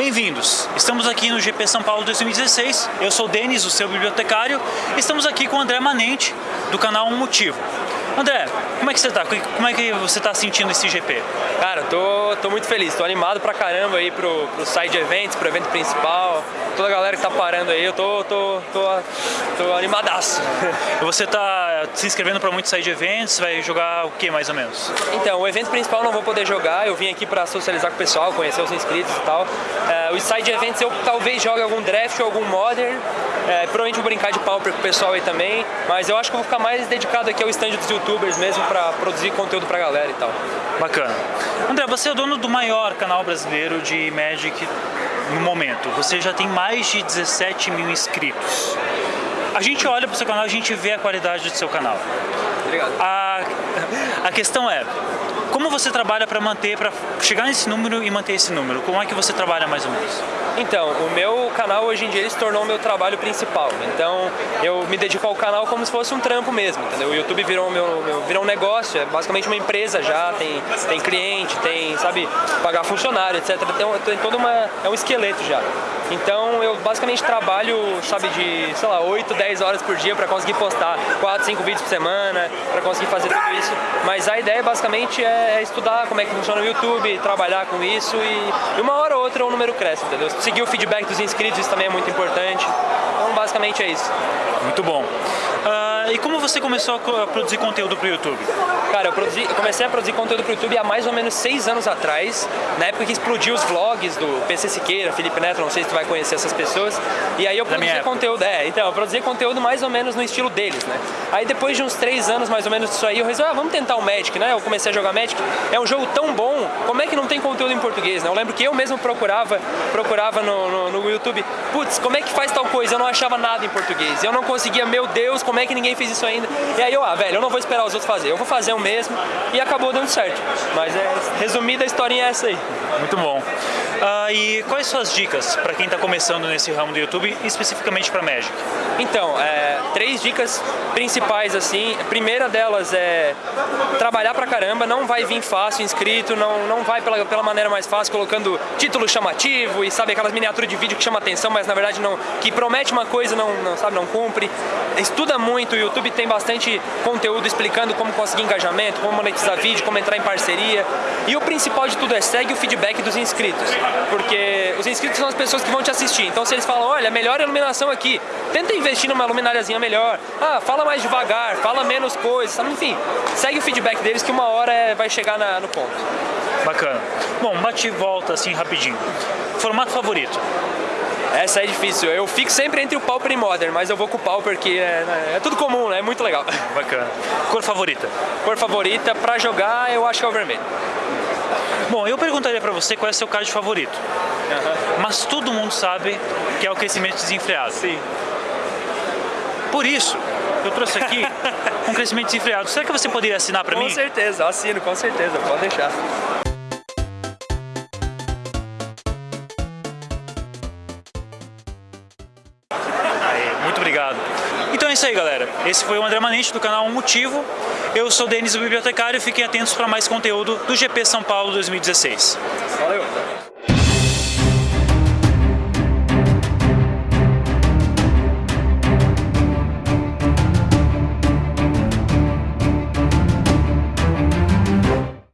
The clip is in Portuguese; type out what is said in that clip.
bem-vindos! Estamos aqui no GP São Paulo 2016. Eu sou o Denis, o seu bibliotecário. Estamos aqui com o André Manente, do canal Um Motivo. André, como é que você tá? Como é que você tá sentindo esse GP? Cara, tô, tô muito feliz, tô animado pra caramba aí pro, pro side events, pro evento principal. Toda a galera que tá parando aí, eu tô, tô, tô, tô animadaço. Você tá se inscrevendo pra muitos side events, vai jogar o que mais ou menos? Então, o evento principal não vou poder jogar, eu vim aqui pra socializar com o pessoal, conhecer os inscritos e tal. É, os side events eu talvez jogue algum draft ou algum modern, é, provavelmente vou brincar de pauper com o pessoal aí também, mas eu acho que vou ficar mais dedicado aqui ao stand dos youtubers mesmo pra produzir conteúdo pra galera e tal. Bacana. André, você é o dono do maior canal brasileiro de Magic no momento. Você já tem mais de 17 mil inscritos. A gente olha para o seu canal, a gente vê a qualidade do seu canal. Obrigado. A, a questão é, como você trabalha para manter, para chegar nesse número e manter esse número? Como é que você trabalha mais ou menos? Então, o meu canal hoje em dia se tornou o meu trabalho principal. Então, eu me dedico ao canal como se fosse um trampo mesmo, entendeu? O YouTube virou, meu, meu, virou um negócio, é basicamente uma empresa já, tem, tem cliente, tem, sabe, pagar funcionário, etc. Tem, tem toda uma, é um esqueleto já. Então, eu basicamente trabalho, sabe, de, sei lá, 8, 10 horas por dia para conseguir postar 4, 5 vídeos por semana, para conseguir fazer tudo isso. Mas a ideia basicamente é estudar como é que funciona o YouTube, trabalhar com isso e, e uma hora ou outra o número cresce, entendeu? Seguir o feedback dos inscritos, isso também é muito importante. Então, basicamente é isso. Muito bom. Uh, e como você começou a produzir conteúdo para o YouTube? Cara, eu, produzi, eu, comecei a produzir conteúdo para o YouTube há mais ou menos seis anos atrás, na época que explodiu os vlogs do PC Siqueira, Felipe Neto, não sei se tu vai conhecer essas pessoas. E aí eu produzi conteúdo, é, então, eu produzi conteúdo mais ou menos no estilo deles, né? Aí depois de uns três anos mais ou menos disso aí, eu resolvi, ah, vamos tentar o Magic, né? Eu comecei a jogar Magic, é um jogo tão bom, como é que não tem conteúdo em português, né? Eu lembro que eu mesmo procurava, procurava no, no, no YouTube, putz, como é que faz tal coisa? Eu não achava nada em português. Eu não conseguia, meu Deus, como é que ninguém fez isso ainda? E aí eu, ah, velho, eu não vou esperar os outros fazer, eu vou fazer o mesmo e acabou dando certo. Mas é, resumida a historinha é essa aí. Muito bom. Uh, e quais suas dicas para quem está começando nesse ramo do YouTube, especificamente para Magic? Então, é, três dicas principais assim. A primeira delas é trabalhar pra caramba, não vai vir fácil inscrito, não, não vai pela, pela maneira mais fácil, colocando título chamativo e sabe aquelas miniaturas de vídeo que chama atenção, mas na verdade não, que promete uma coisa, não, não sabe, não cumpre. Estuda muito, o YouTube tem bastante conteúdo explicando como conseguir engajamento, como monetizar vídeo, como entrar em parceria. E o principal de tudo é segue o feedback dos inscritos, porque os inscritos são as pessoas que vão te assistir. Então se eles falam, olha, melhor iluminação aqui, tenta investir numa lumináriazinha melhor. Ah, fala mais devagar, fala menos coisas, enfim, segue o feedback deles que uma hora é, vai chegar na, no ponto. Bacana. Bom, bate e volta assim rapidinho. Formato favorito? Essa é difícil. Eu fico sempre entre o Pauper e Modern, mas eu vou com o Pauper que é, é tudo comum, né? É muito legal. Bacana. Cor favorita? Cor favorita, pra jogar, eu acho que é o vermelho. Bom, eu perguntaria pra você qual é o seu card favorito. Mas todo mundo sabe que é o crescimento desenfreado. Sim. Por isso, eu trouxe aqui um crescimento desenfreado. Será que você poderia assinar para mim? Com certeza, assino, com certeza, pode deixar. Então é isso aí, galera. Esse foi o André Manente do canal Um Motivo. Eu sou o Denis, o bibliotecário, fiquem atentos para mais conteúdo do GP São Paulo 2016.